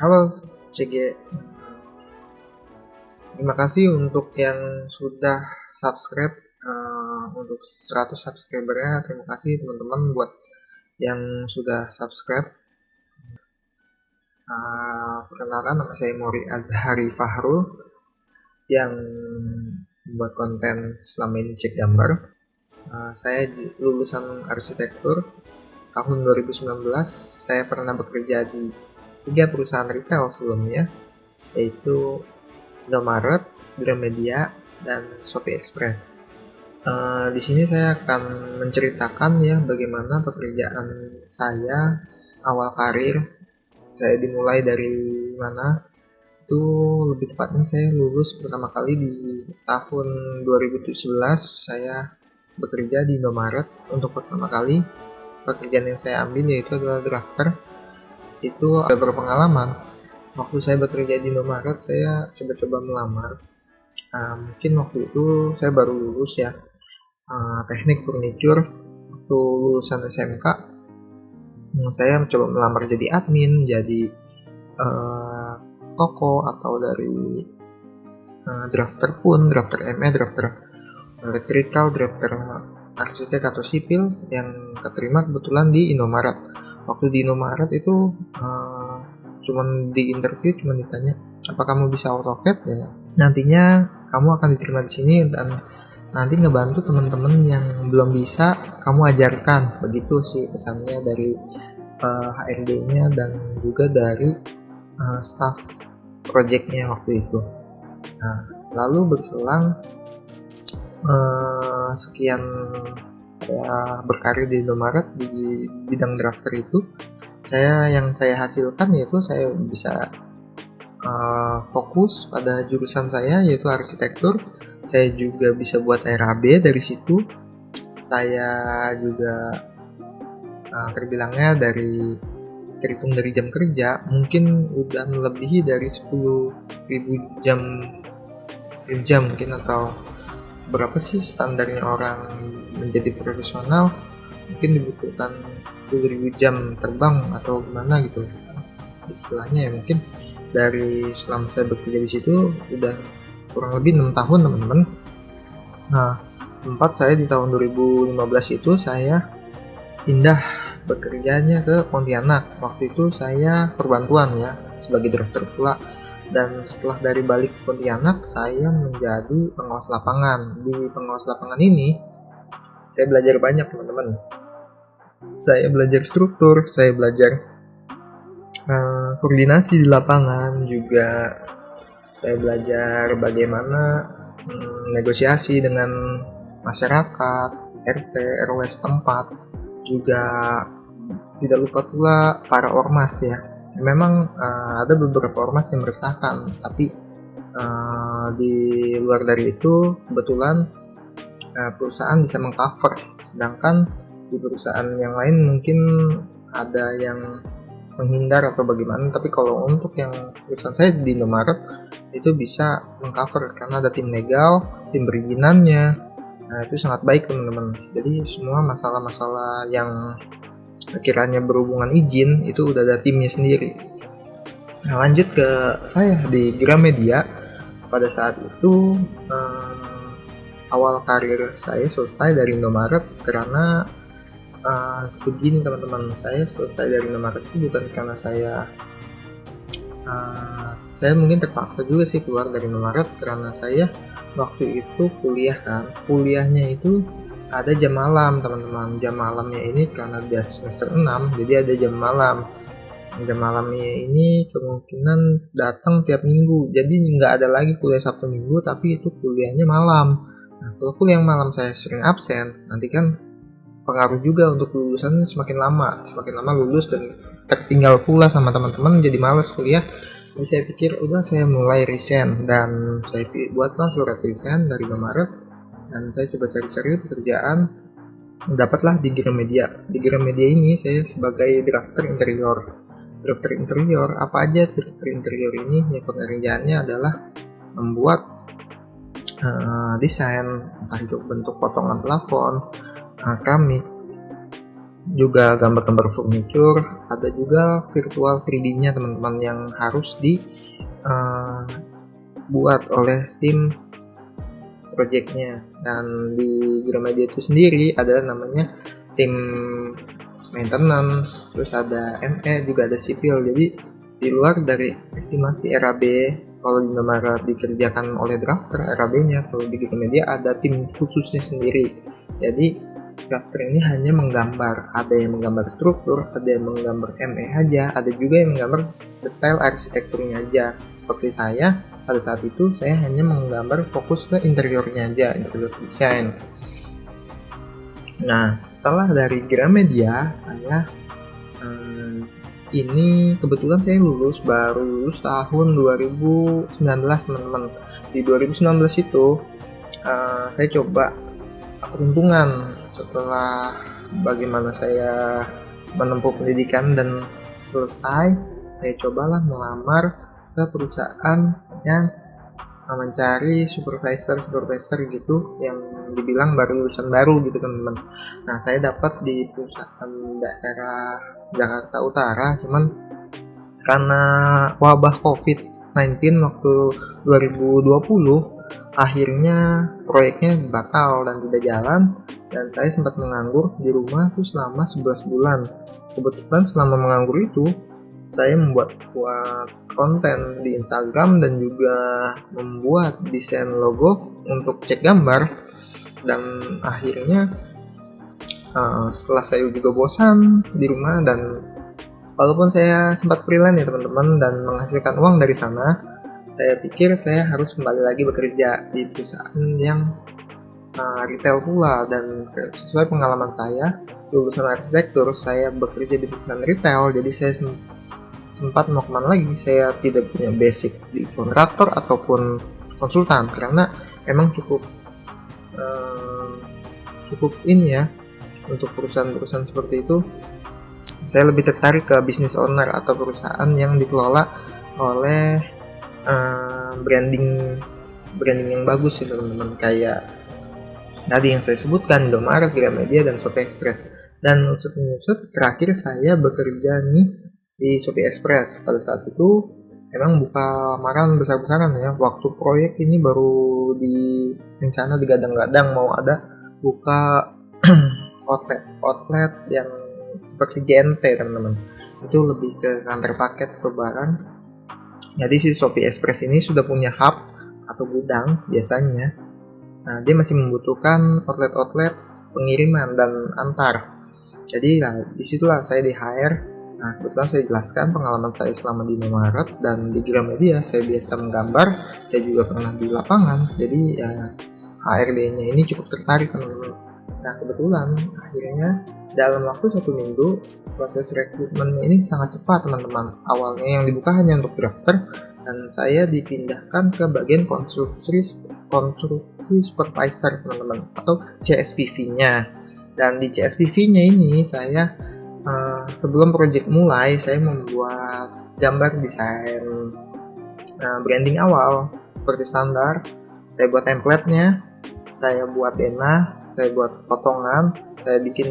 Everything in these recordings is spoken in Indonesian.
Halo CG. Terima kasih untuk yang sudah subscribe uh, untuk 100 subscribernya. Terima kasih teman-teman buat yang sudah subscribe. Uh, perkenalkan nama saya Mori Azhari Fahrul yang membuat konten selama ini cek gambar. Uh, saya lulusan arsitektur tahun 2019. Saya pernah bekerja di tiga perusahaan retail sebelumnya, yaitu Indomaret, Gramedia, dan Shopee Express. Uh, di sini saya akan menceritakan ya bagaimana pekerjaan saya awal karir. Saya dimulai dari mana? Itu lebih tepatnya saya lulus pertama kali di tahun 2017 saya bekerja di Indomaret untuk pertama kali pekerjaan yang saya ambil yaitu adalah drafter itu ada berpengalaman waktu saya bekerja di Indomaret saya coba-coba melamar. Uh, mungkin waktu itu saya baru lulus ya. Uh, teknik furniture waktu lulusan SMK hmm, saya mencoba melamar jadi admin jadi uh, toko atau dari uh, drafter pun drafter ME drafter electrical drafter arsitek atau sipil yang keterima kebetulan di Indomaret waktu di Indomaret itu uh, cuman di interview cuman ditanya apa kamu bisa AutoCAD? Ya nantinya kamu akan diterima di sini dan nanti ngebantu teman-teman yang belum bisa kamu ajarkan. Begitu sih pesannya dari uh, eh, HRD-nya dan juga dari uh, staff projectnya waktu itu. Nah lalu berselang uh, sekian saya berkarir di Indomaret di bidang drafter itu. Saya yang saya hasilkan yaitu saya bisa uh, fokus pada jurusan saya yaitu arsitektur. Saya juga bisa buat RAB dari situ. Saya juga uh, terbilangnya dari terhitung dari jam kerja mungkin udah melebihi dari 10.000 jam kerja mungkin atau berapa sih standarnya orang menjadi profesional? Mungkin dibutuhkan 10.000 jam terbang atau gimana gitu. Istilahnya ya mungkin dari selama saya bekerja di situ udah kurang lebih enam tahun teman-teman. Nah sempat saya di tahun 2015 itu saya pindah bekerjanya ke Pontianak. Waktu itu saya perbantuan ya sebagai direktur pula dan setelah dari balik Pontianak saya menjadi pengawas lapangan. Di pengawas lapangan ini saya belajar banyak teman-teman. Saya belajar struktur saya belajar uh, koordinasi di lapangan juga. Saya belajar bagaimana um, negosiasi dengan masyarakat RT RW setempat. Juga tidak lupa pula para ormas ya memang uh, ada beberapa ormas yang meresahkan tapi uh, di luar dari itu kebetulan uh, perusahaan bisa mengcover. Sedangkan di perusahaan yang lain mungkin ada yang menghindar atau bagaimana tapi kalau untuk yang perusahaan saya di Indomaret itu bisa mengcover karena ada tim legal tim perizinannya. Nah itu sangat baik teman-teman. Jadi semua masalah-masalah yang kiranya berhubungan izin itu udah ada timnya sendiri. Nah lanjut ke saya di Gramedia. Pada saat itu um, awal karir saya selesai dari Indomaret karena uh, begini teman-teman saya selesai dari Indomaret itu bukan karena saya uh, saya mungkin terpaksa juga sih keluar dari Indomaret karena saya waktu itu kuliah kan. Kuliahnya itu ada jam malam teman-teman. Jam malamnya ini karena dia semester 6 jadi ada jam malam. Jam malamnya ini kemungkinan datang tiap minggu. Jadi nggak ada lagi kuliah Sabtu Minggu tapi itu kuliahnya malam. Nah kalau kuliah malam saya sering absen nanti kan pengaruh juga untuk lulusan semakin lama. Semakin lama lulus dan tertinggal pula sama teman-teman jadi males kuliah. Jadi saya pikir udah saya mulai resign. Dan saya buatlah surat resign dari Maret dan saya coba cari-cari pekerjaan. Dapatlah di Gramedia. Di Gramedia ini saya sebagai drafter interior. Drafter interior apa aja drafter interior ini? Ya pekerjaannya adalah membuat uh, desain entah itu bentuk potongan plafon uh, keramik juga gambar-gambar furniture ada juga virtual 3D nya teman-teman yang harus dibuat uh, oleh tim projectnya dan di Gramedia itu sendiri ada namanya tim maintenance terus ada ME juga ada sipil. Jadi di luar dari estimasi RAB kalau di Indomaret dikerjakan oleh drafter RAB nya kalau di Gramedia ada tim khususnya sendiri. Jadi drafter ini hanya menggambar. Ada yang menggambar struktur ada yang menggambar ME aja ada juga yang menggambar detail arsitekturnya aja. Seperti saya pada saat itu saya hanya menggambar fokus ke interiornya aja interior design nah setelah dari Gramedia saya hmm, ini kebetulan saya lulus baru lulus tahun 2019 teman-teman. Di 2019 itu uh, saya coba peruntungan setelah bagaimana saya menempuh pendidikan dan selesai saya cobalah melamar ke perusahaan yang mencari supervisor supervisor gitu yang dibilang baru lulusan baru gitu teman-teman. Nah saya dapat di perusahaan daerah Jakarta Utara cuman karena wabah COVID-19 waktu 2020 akhirnya proyeknya batal dan tidak jalan dan saya sempat menganggur di rumah tuh selama 11 bulan. Kebetulan selama menganggur itu saya membuat buat konten di Instagram dan juga membuat desain logo untuk cek gambar. Dan akhirnya uh, setelah saya juga bosan di rumah dan walaupun saya sempat freelance ya teman-teman dan menghasilkan uang dari sana saya pikir saya harus kembali lagi bekerja di perusahaan yang uh, retail pula. Dan sesuai pengalaman saya lulusan arsitektur saya bekerja di perusahaan retail. Jadi saya sempat mau ke mana lagi. Saya tidak punya basic di kontraktor ataupun konsultan karena emang cukup uh, cukup ini ya untuk perusahaan-perusahaan seperti itu. Saya lebih tertarik ke bisnis owner atau perusahaan yang dikelola oleh uh, branding branding yang bagus sih teman-teman. Kayak tadi yang saya sebutkan Indomaret, Gramedia dan Shopee Express. Dan usut terakhir saya bekerja nih di Shopee Express. Pada saat itu emang buka lamaran besar-besaran ya. Waktu proyek ini baru di rencana digadang-gadang mau ada buka outlet outlet yang seperti JNT teman-teman. Itu lebih ke kantor paket atau barang. Jadi si Shopee Express ini sudah punya hub atau gudang biasanya. Nah dia masih membutuhkan outlet-outlet pengiriman dan antar. Jadi ya di situlah saya di hire Nah, kebetulan saya jelaskan pengalaman saya selama di Indomaret dan di Gramedia saya biasa menggambar, saya juga pernah di lapangan, jadi ya HRD-nya ini cukup tertarik teman-teman. Nah, kebetulan akhirnya dalam waktu satu minggu proses rekrutmennya ini sangat cepat teman-teman. Awalnya yang dibuka hanya untuk drafter dan saya dipindahkan ke bagian konstruksi konstruksi supervisor teman-teman atau CSPV-nya. Dan di CSPV-nya ini saya uh, sebelum project mulai saya membuat gambar desain uh, branding awal seperti standar. Saya buat template-nya saya buat denah saya buat potongan saya bikin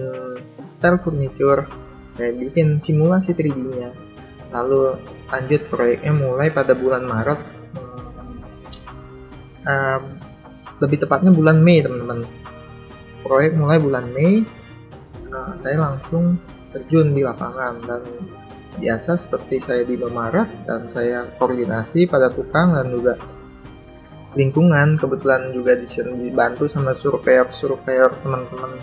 tel furniture saya bikin simulasi 3D nya lalu lanjut proyeknya mulai pada bulan Maret. Uh, lebih tepatnya bulan Mei teman-teman. Proyek mulai bulan Mei. Uh, saya langsung terjun di lapangan. Dan biasa seperti saya di Indomaret dan saya koordinasi pada tukang dan juga lingkungan. Kebetulan juga dibantu sama surveyor-surveyor teman-teman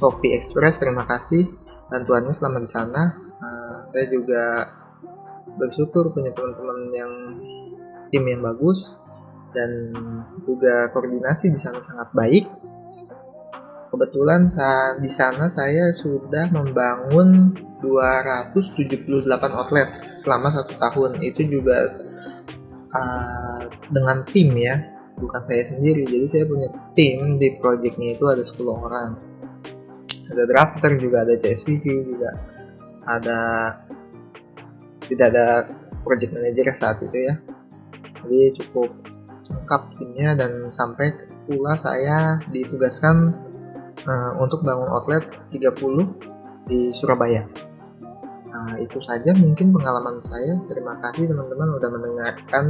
Shopee Express. Terima kasih bantuannya selama di sana. Nah, saya juga bersyukur punya teman-teman yang tim yang bagus dan juga koordinasi di sana sangat baik kebetulan saat di sana saya sudah membangun 278 outlet selama satu tahun. Itu juga uh, dengan tim ya bukan saya sendiri. Jadi saya punya tim di projectnya itu ada 10 orang. Ada drafter juga ada CSPV juga. Ada tidak ada project manager saat itu ya. Jadi cukup lengkap timnya dan sampai pula saya ditugaskan uh, untuk bangun outlet 30 di Surabaya. Nah, itu saja mungkin pengalaman saya. Terima kasih teman-teman udah mendengarkan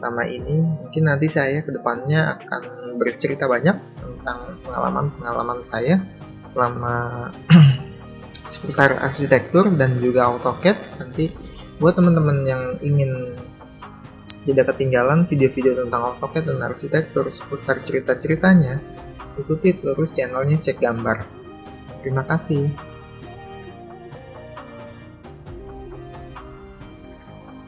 nama ini. Mungkin nanti saya ke depannya akan bercerita banyak tentang pengalaman-pengalaman saya selama seputar arsitektur dan juga AutoCAD. Nanti buat teman-teman yang ingin tidak ketinggalan video-video tentang AutoCAD dan arsitektur seputar cerita-ceritanya, ikuti terus channelnya Cek Gambar. Terima kasih.